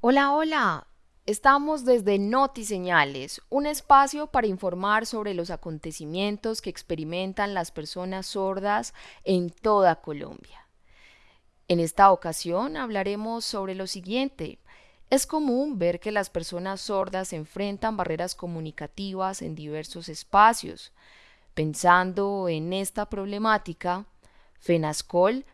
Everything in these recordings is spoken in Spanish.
Hola, hola. Estamos desde Noti Señales, un espacio para informar sobre los acontecimientos que experimentan las personas sordas en toda Colombia. En esta ocasión hablaremos sobre lo siguiente. Es común ver que las personas sordas enfrentan barreras comunicativas en diversos espacios. Pensando en esta problemática, FENASCOL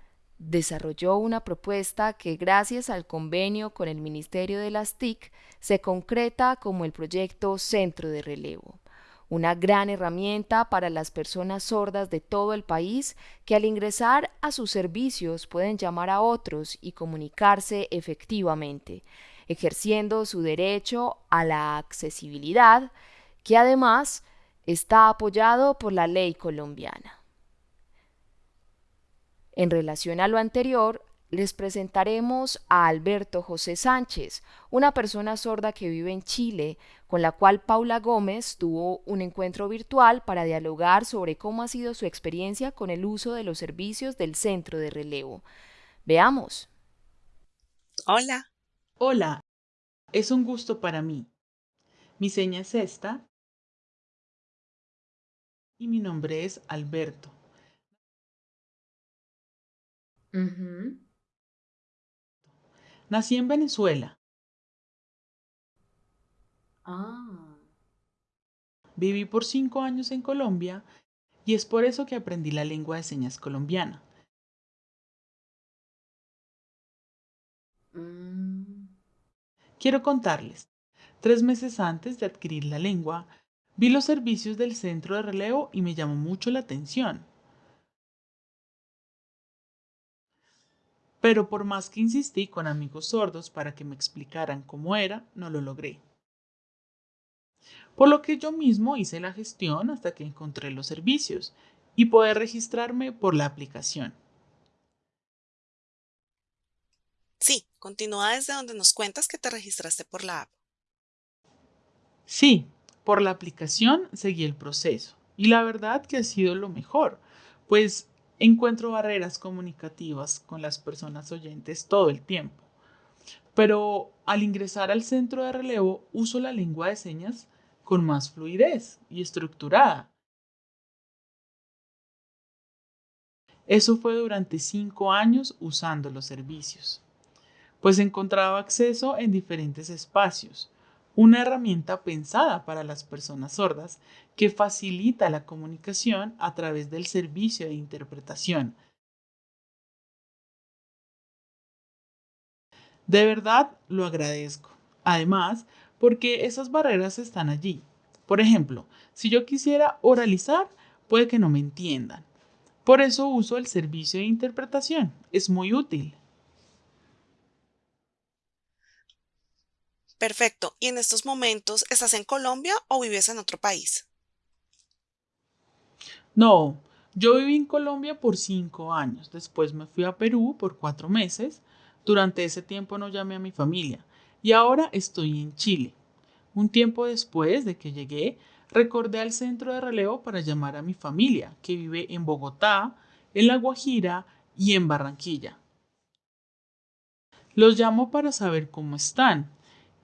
desarrolló una propuesta que gracias al convenio con el Ministerio de las TIC se concreta como el proyecto Centro de Relevo, una gran herramienta para las personas sordas de todo el país que al ingresar a sus servicios pueden llamar a otros y comunicarse efectivamente, ejerciendo su derecho a la accesibilidad, que además está apoyado por la ley colombiana. En relación a lo anterior, les presentaremos a Alberto José Sánchez, una persona sorda que vive en Chile, con la cual Paula Gómez tuvo un encuentro virtual para dialogar sobre cómo ha sido su experiencia con el uso de los servicios del centro de relevo. Veamos. Hola. Hola, es un gusto para mí. Mi seña es esta y mi nombre es Alberto. Nací en Venezuela. Ah. Viví por cinco años en Colombia y es por eso que aprendí la lengua de señas colombiana. Mm. Quiero contarles, tres meses antes de adquirir la lengua, vi los servicios del centro de relevo y me llamó mucho la atención. Pero por más que insistí con amigos sordos para que me explicaran cómo era, no lo logré. Por lo que yo mismo hice la gestión hasta que encontré los servicios y poder registrarme por la aplicación. Sí, continúa desde donde nos cuentas que te registraste por la app. Sí, por la aplicación seguí el proceso y la verdad que ha sido lo mejor, pues Encuentro barreras comunicativas con las personas oyentes todo el tiempo. Pero al ingresar al centro de relevo uso la lengua de señas con más fluidez y estructurada. Eso fue durante cinco años usando los servicios, pues encontraba acceso en diferentes espacios, una herramienta pensada para las personas sordas que facilita la comunicación a través del servicio de interpretación. De verdad lo agradezco. Además, porque esas barreras están allí. Por ejemplo, si yo quisiera oralizar, puede que no me entiendan. Por eso uso el servicio de interpretación. Es muy útil. Perfecto. ¿Y en estos momentos estás en Colombia o vives en otro país? No, yo viví en Colombia por cinco años. Después me fui a Perú por cuatro meses. Durante ese tiempo no llamé a mi familia. Y ahora estoy en Chile. Un tiempo después de que llegué, recordé al centro de relevo para llamar a mi familia, que vive en Bogotá, en La Guajira y en Barranquilla. Los llamo para saber cómo están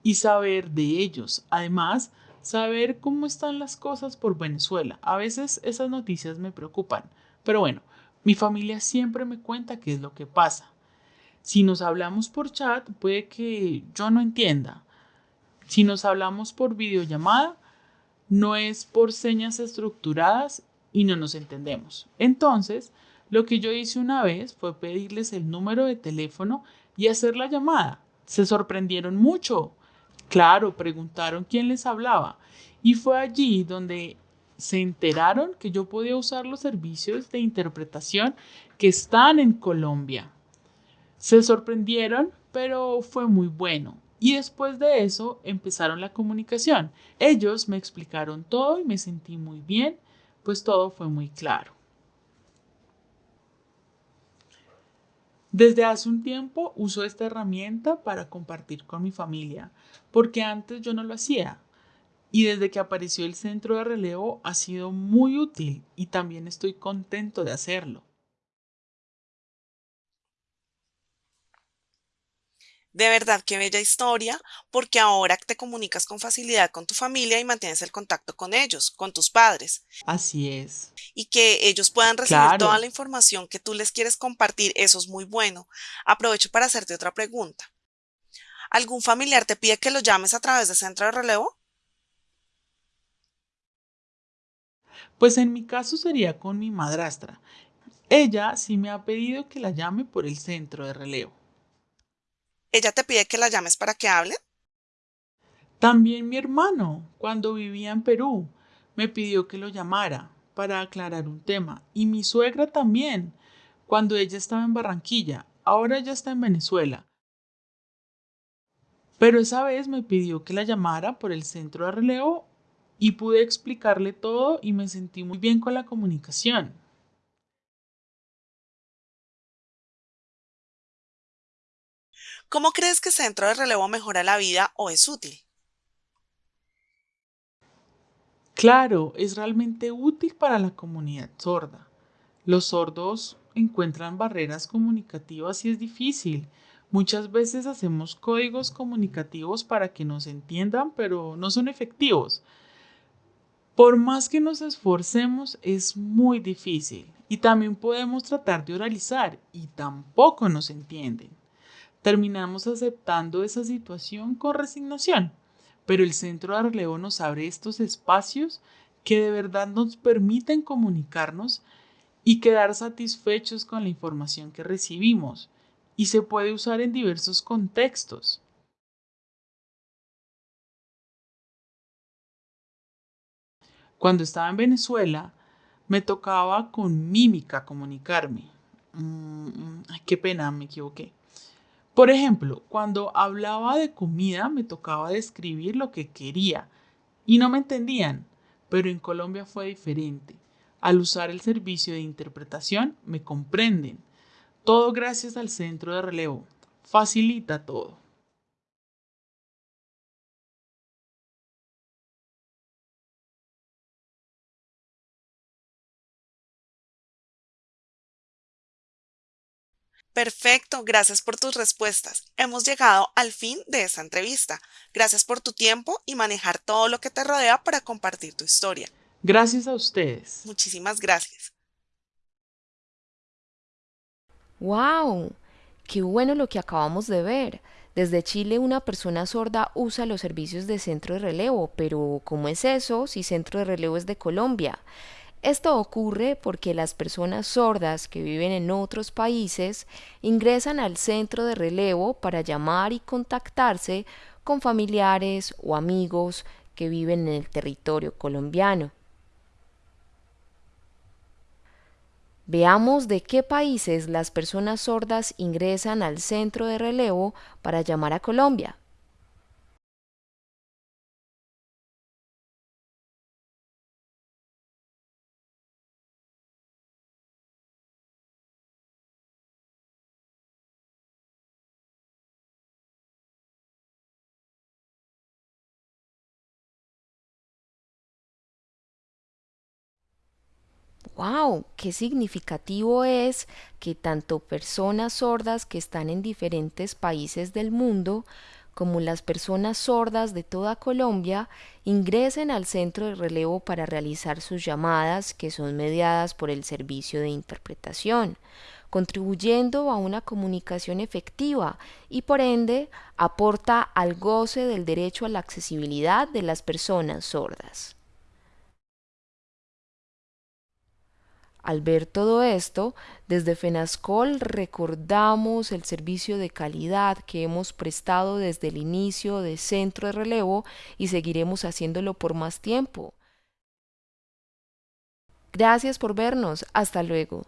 y saber de ellos. Además, saber cómo están las cosas por Venezuela. A veces esas noticias me preocupan, pero bueno, mi familia siempre me cuenta qué es lo que pasa. Si nos hablamos por chat, puede que yo no entienda. Si nos hablamos por videollamada, no es por señas estructuradas y no nos entendemos. Entonces, lo que yo hice una vez fue pedirles el número de teléfono y hacer la llamada. Se sorprendieron mucho. Claro, preguntaron quién les hablaba y fue allí donde se enteraron que yo podía usar los servicios de interpretación que están en Colombia. Se sorprendieron, pero fue muy bueno. Y después de eso empezaron la comunicación. Ellos me explicaron todo y me sentí muy bien, pues todo fue muy claro. Desde hace un tiempo uso esta herramienta para compartir con mi familia, porque antes yo no lo hacía. Y desde que apareció el centro de relevo ha sido muy útil y también estoy contento de hacerlo. De verdad, qué bella historia, porque ahora te comunicas con facilidad con tu familia y mantienes el contacto con ellos, con tus padres, Así es. y que ellos puedan recibir toda la información que tú les quieres compartir, eso es muy bueno. Aprovecho para hacerte otra pregunta. ¿Algún familiar te pide que lo llames a través de centro de relevo? Pues en mi caso sería con mi madrastra. Ella sí me ha pedido que la llame por el centro de relevo. ¿Ella te pide que la llames para que hablen? También mi hermano, cuando vivía en Perú, me pidió que lo llamara para aclarar un tema. Y mi suegra también, cuando ella estaba en Barranquilla. Ahora ella está en Venezuela. Pero esa vez me pidió que la llamara por el centro de relevo y pude explicarle todo y me sentí muy bien con la comunicación. ¿Cómo crees que centro de relevo mejora la vida o es útil? Claro, es realmente útil para la comunidad sorda. Los sordos encuentran barreras comunicativas y es difícil. Muchas veces hacemos códigos comunicativos para que nos entiendan, pero no son efectivos. Por más que nos esforcemos, es muy difícil. Y también podemos tratar de oralizar y tampoco nos entienden. Terminamos aceptando esa situación con resignación, pero el centro de relevo nos abre estos espacios que de verdad nos permiten comunicarnos y quedar satisfechos con la información que recibimos y se puede usar en diversos contextos. Cuando estaba en Venezuela, me tocaba con mímica comunicarme. Mm, ay, qué pena, me equivoqué. Por ejemplo, cuando hablaba de comida me tocaba describir lo que quería y no me entendían, pero en Colombia fue diferente. Al usar el servicio de interpretación me comprenden. Todo gracias al centro de relevo. Facilita todo. Perfecto, gracias por tus respuestas. Hemos llegado al fin de esta entrevista. Gracias por tu tiempo y manejar todo lo que te rodea para compartir tu historia. Gracias a ustedes. Muchísimas gracias. ¡Wow! ¡Qué bueno lo que acabamos de ver! Desde Chile una persona sorda usa los servicios de centro de relevo, pero ¿cómo es eso si centro de relevo es de Colombia? Esto ocurre porque las personas sordas que viven en otros países ingresan al centro de relevo para llamar y contactarse con familiares o amigos que viven en el territorio colombiano. Veamos de qué países las personas sordas ingresan al centro de relevo para llamar a Colombia. ¡Wow! ¡Qué significativo es que tanto personas sordas que están en diferentes países del mundo como las personas sordas de toda Colombia ingresen al centro de relevo para realizar sus llamadas que son mediadas por el servicio de interpretación, contribuyendo a una comunicación efectiva y por ende aporta al goce del derecho a la accesibilidad de las personas sordas. Al ver todo esto, desde FENASCOL recordamos el servicio de calidad que hemos prestado desde el inicio de Centro de Relevo y seguiremos haciéndolo por más tiempo. Gracias por vernos. Hasta luego.